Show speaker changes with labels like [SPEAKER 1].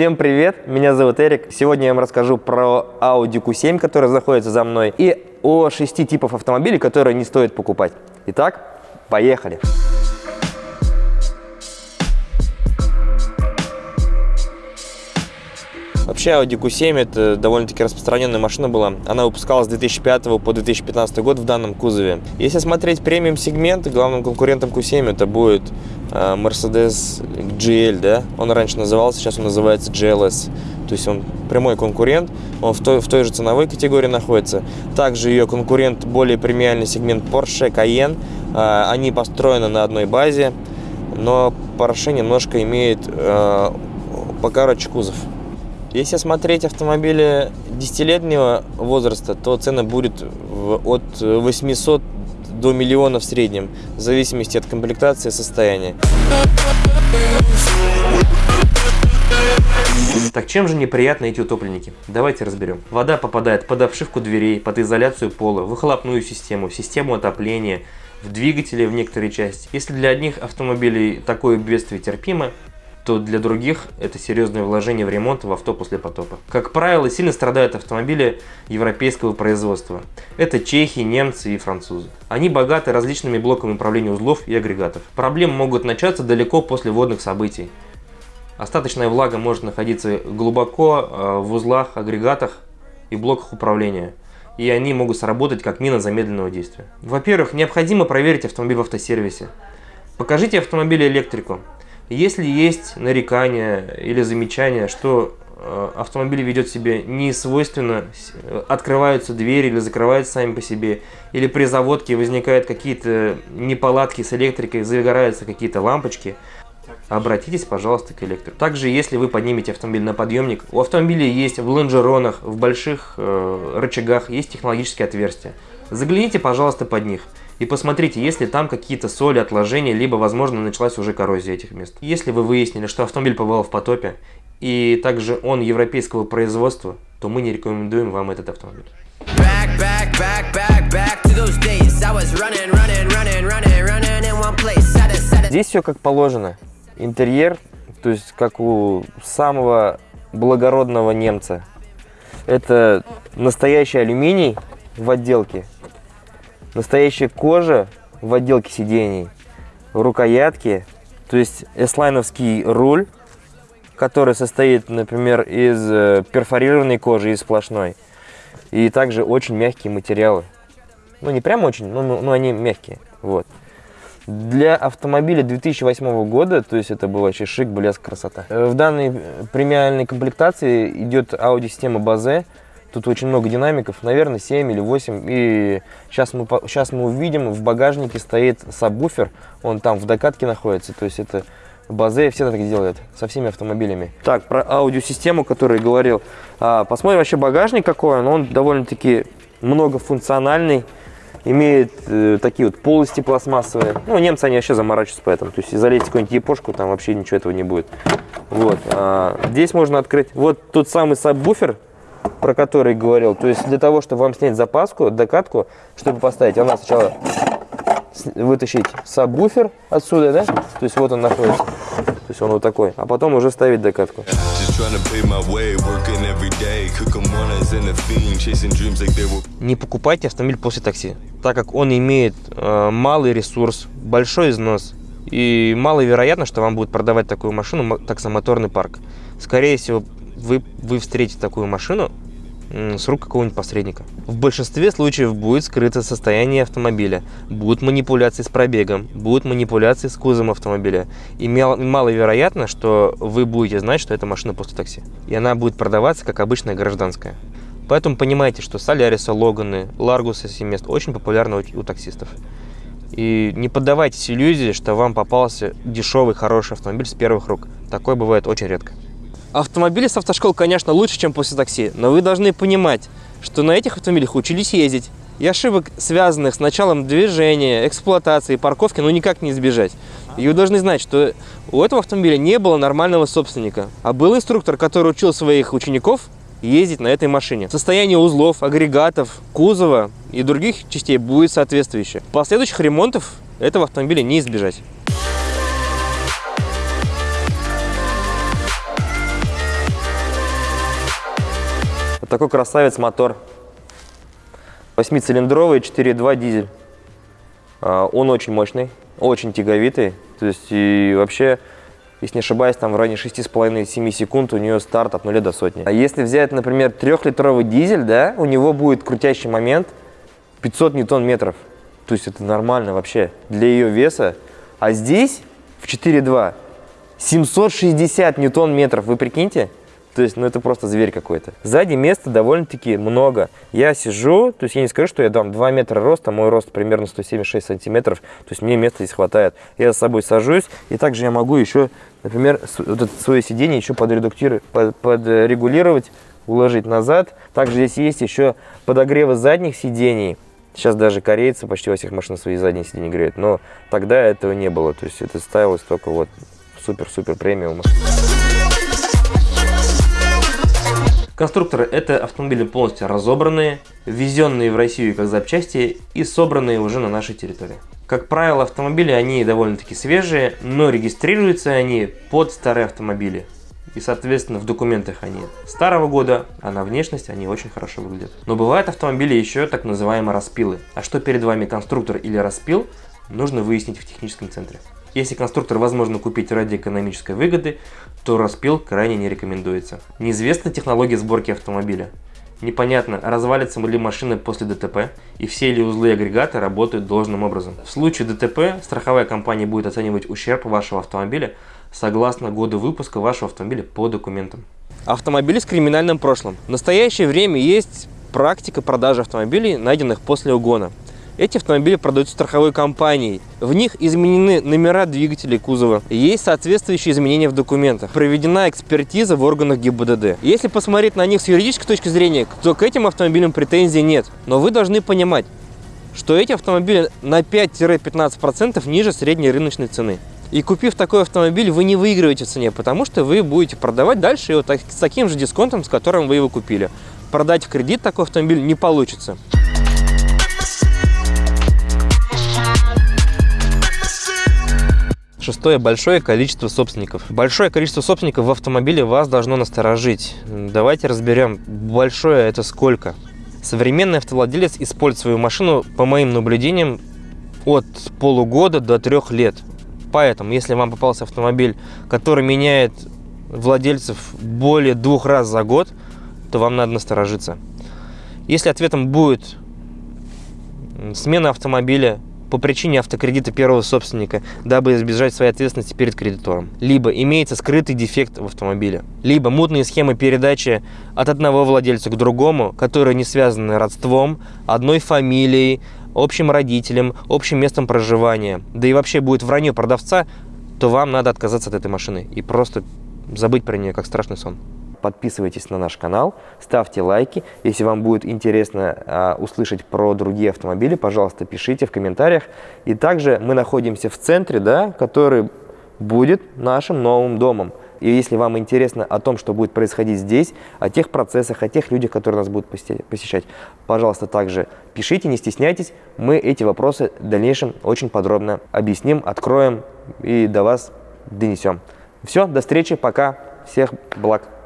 [SPEAKER 1] Всем привет, меня зовут Эрик. Сегодня я вам расскажу про Audi Q7, который находится за мной, и о шести типах автомобилей, которые не стоит покупать. Итак, поехали! Вообще Audi Q7 это довольно-таки распространенная машина была. Она выпускалась с 2005 по 2015 год в данном кузове. Если смотреть премиум сегмент, главным конкурентом Q7 это будет э, Mercedes GL, да? Он раньше назывался, сейчас он называется GLS. То есть он прямой конкурент, он в той, в той же ценовой категории находится. Также ее конкурент более премиальный сегмент Porsche Cayenne. Э, они построены на одной базе, но Porsche немножко имеет э, покороче кузов. Если смотреть автомобили десятилетнего возраста, то цена будет от 800 до миллиона в среднем, в зависимости от комплектации и состояния. Так чем же неприятны эти утопленники? Давайте разберем. Вода попадает под обшивку дверей, под изоляцию пола, в выхлопную систему, систему отопления, в двигатели в некоторые части. Если для одних автомобилей такое бедствие терпимо, то для других это серьезное вложение в ремонт в авто после потопа. Как правило, сильно страдают автомобили европейского производства. Это чехи, немцы и французы. Они богаты различными блоками управления узлов и агрегатов. Проблемы могут начаться далеко после водных событий. Остаточная влага может находиться глубоко э, в узлах, агрегатах и блоках управления и они могут сработать как мина замедленного действия. Во-первых, необходимо проверить автомобиль в автосервисе. Покажите автомобиль электрику. Если есть нарекания или замечания, что э, автомобиль ведет себя не свойственно, э, открываются двери или закрываются сами по себе, или при заводке возникают какие-то неполадки с электрикой, загораются какие-то лампочки, обратитесь, пожалуйста, к электрику. Также, если вы поднимете автомобиль на подъемник, у автомобиля есть в лонжеронах, в больших э, рычагах есть технологические отверстия. Загляните, пожалуйста, под них. И посмотрите, есть ли там какие-то соли, отложения, либо, возможно, началась уже коррозия этих мест. Если вы выяснили, что автомобиль побывал в потопе, и также он европейского производства, то мы не рекомендуем вам этот автомобиль. Здесь все как положено. Интерьер, то есть как у самого благородного немца. Это настоящий алюминий в отделке, Настоящая кожа в отделке сидений, рукоятки, то есть эслайновский руль, который состоит, например, из э, перфорированной кожи, из сплошной. И также очень мягкие материалы. Ну, не прям очень, но, но, они мягкие. Вот. Для автомобиля 2008 года, то есть это был вообще шик, блеск, красота. Э, в данной премиальной комплектации идет аудиосистема Bose Тут очень много динамиков, наверное, 7 или 8. И сейчас мы, сейчас мы увидим, в багажнике стоит сабвуфер, он там в докатке находится. То есть это Базе все так делают со всеми автомобилями. Так, про аудиосистему, который говорил. А, посмотрим вообще багажник какой он. Он довольно-таки многофункциональный. Имеет э, такие вот полости пластмассовые. Ну, немцы, они вообще заморачиваются поэтому. То есть, залезть какую-нибудь япошку, там вообще ничего этого не будет. Вот. А, здесь можно открыть. Вот тот самый сабвуфер, про который говорил. То есть для того, чтобы вам снять запаску, докатку, чтобы поставить, она сначала вытащить сабвуфер отсюда, да? То есть вот он находится. То есть он вот такой. А потом уже ставить докатку. Не покупайте автомобиль после такси, так как он имеет э, малый ресурс, большой износ. И маловероятно, что вам будет продавать такую машину таксомоторный парк. Скорее всего, вы, вы встретите такую машину с рук какого-нибудь посредника. В большинстве случаев будет скрыто состояние автомобиля, будут манипуляции с пробегом, будут манипуляции с кузовом автомобиля. И маловероятно, что вы будете знать, что это машина после такси. И она будет продаваться как обычная гражданская. Поэтому понимайте, что Солярисы, Логаны, Ларгусы, Семест очень популярны у, у таксистов. И не поддавайтесь иллюзии, что вам попался дешевый, хороший автомобиль с первых рук. Такое бывает очень редко. Автомобили с автошкол, конечно, лучше, чем после такси, но вы должны понимать, что на этих автомобилях учились ездить. И ошибок, связанных с началом движения, эксплуатации, парковки, ну никак не избежать. И вы должны знать, что у этого автомобиля не было нормального собственника, а был инструктор, который учил своих учеников ездить на этой машине. Состояние узлов, агрегатов, кузова и других частей будет соответствующее. Последующих ремонтов этого автомобиля не избежать. Такой красавец мотор. Восьмицилиндровый, 4.2 дизель. А, он очень мощный, очень тяговитый. То есть и вообще, если не ошибаюсь, там в районе 6,5-7 секунд у нее старт от 0 до сотни. А если взять, например, трехлитровый дизель, да, у него будет крутящий момент 500 ньютон-метров. То есть это нормально вообще для ее веса. А здесь в 4.2 760 ньютон-метров, вы прикиньте? То есть, ну это просто зверь какой-то. Сзади места довольно-таки много. Я сижу, то есть я не скажу, что я там 2 метра роста, мой рост примерно 176 сантиметров, то есть мне места здесь хватает. Я с собой сажусь, и также я могу еще, например, вот это свое сиденье еще подредуктировать, под, подрегулировать, уложить назад. Также здесь есть еще подогревы задних сидений. Сейчас даже корейцы почти во всех машинах свои задние сиденья греют, но тогда этого не было. То есть это ставилось только вот супер-супер премиум. Конструкторы – это автомобили полностью разобранные, ввезенные в Россию как запчасти и собранные уже на нашей территории. Как правило, автомобили, они довольно-таки свежие, но регистрируются они под старые автомобили. И, соответственно, в документах они старого года, а на внешность они очень хорошо выглядят. Но бывают автомобили еще так называемые распилы. А что перед вами конструктор или распил, нужно выяснить в техническом центре. Если конструктор возможно купить ради экономической выгоды, то распил крайне не рекомендуется. Неизвестна технология сборки автомобиля. Непонятно, развалится ли машина после ДТП и все ли узлы агрегата работают должным образом. В случае ДТП страховая компания будет оценивать ущерб вашего автомобиля согласно году выпуска вашего автомобиля по документам. Автомобили с криминальным прошлым. В настоящее время есть практика продажи автомобилей, найденных после угона. Эти автомобили продаются страховой компанией. В них изменены номера двигателей кузова. Есть соответствующие изменения в документах. Проведена экспертиза в органах ГИБДД. Если посмотреть на них с юридической точки зрения, то к этим автомобилям претензий нет. Но вы должны понимать, что эти автомобили на 5-15% ниже средней рыночной цены. И купив такой автомобиль, вы не выигрываете в цене, потому что вы будете продавать дальше его так, с таким же дисконтом, с которым вы его купили. Продать в кредит такой автомобиль не получится. Шестое – большое количество собственников. Большое количество собственников в автомобиле вас должно насторожить. Давайте разберем, большое это сколько. Современный автовладелец использует свою машину, по моим наблюдениям, от полугода до трех лет. Поэтому, если вам попался автомобиль, который меняет владельцев более двух раз за год, то вам надо насторожиться. Если ответом будет смена автомобиля по причине автокредита первого собственника, дабы избежать своей ответственности перед кредитором. Либо имеется скрытый дефект в автомобиле. Либо мутные схемы передачи от одного владельца к другому, которые не связаны родством, одной фамилией, общим родителям, общим местом проживания. Да и вообще будет вранье продавца, то вам надо отказаться от этой машины и просто забыть про нее, как страшный сон
[SPEAKER 2] подписывайтесь на наш канал, ставьте лайки. Если вам будет интересно а, услышать про другие автомобили, пожалуйста, пишите в комментариях. И также мы находимся в центре, да, который будет нашим новым домом. И если вам интересно о том, что будет происходить здесь, о тех процессах, о тех людях, которые нас будут посещать, пожалуйста, также пишите, не стесняйтесь. Мы эти вопросы в дальнейшем очень подробно объясним, откроем и до вас донесем. Все, до встречи, пока, всех благ.